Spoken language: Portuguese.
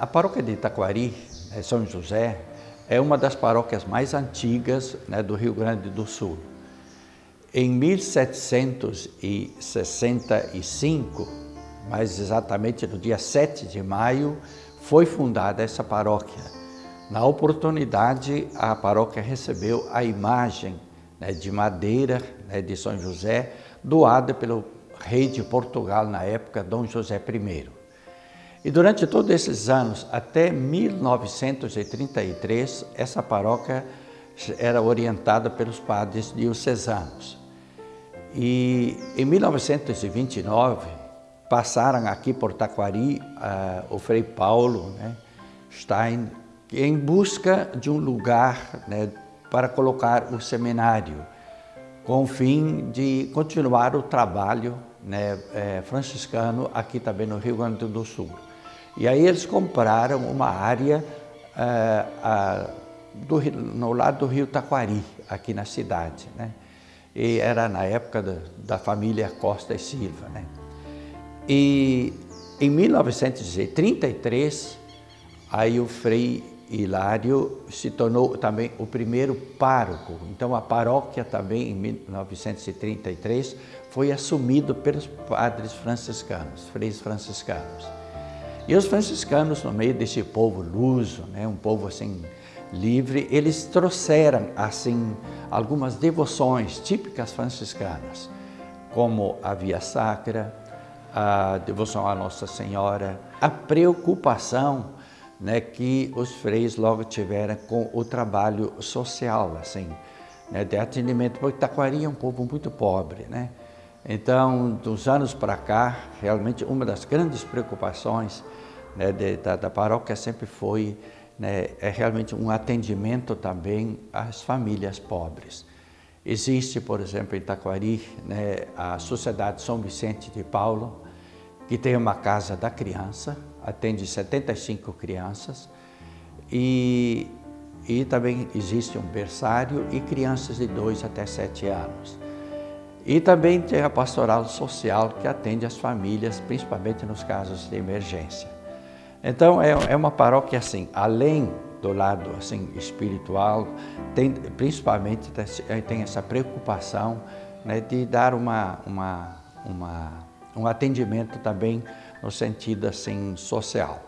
A paróquia de Itaquari, né, São José, é uma das paróquias mais antigas né, do Rio Grande do Sul. Em 1765, mais exatamente no dia 7 de maio, foi fundada essa paróquia. Na oportunidade, a paróquia recebeu a imagem né, de madeira né, de São José, doada pelo rei de Portugal na época, Dom José I. E durante todos esses anos, até 1933, essa paróquia era orientada pelos padres diocesanos. E em 1929, passaram aqui por Taquari uh, o Frei Paulo né, Stein, em busca de um lugar né, para colocar o seminário, com o fim de continuar o trabalho né, é, franciscano aqui também no Rio Grande do Sul. E aí eles compraram uma área uh, uh, do, no lado do rio Taquari, aqui na cidade. Né? E era na época da, da família Costa e Silva. Né? E em 1933, aí o Frei Hilário se tornou também o primeiro pároco. Então a paróquia também em 1933 foi assumido pelos padres franciscanos, freis franciscanos. E os franciscanos, no meio desse povo luso, né, um povo assim livre, eles trouxeram assim algumas devoções típicas franciscanas, como a via sacra, a devoção à Nossa Senhora, a preocupação né, que os freis logo tiveram com o trabalho social, assim, né, de atendimento, porque Taquari é um povo muito pobre, né? Então, dos anos para cá, realmente uma das grandes preocupações né, de, da, da, paróquia sempre foi né, é realmente um atendimento também às famílias pobres. Existe, por exemplo, em Taquari, né, a Sociedade São Vicente de Paulo, que tem uma casa da criança, atende 75 crianças e, e também existe um berçário e crianças de 2 até 7 anos. E também tem a pastoral social que atende as famílias, principalmente nos casos de emergência. Então é, é uma paróquia assim, além do lado assim espiritual, tem, principalmente tem essa preocupação né, de dar uma, uma, uma um atendimento também no sentido assim social.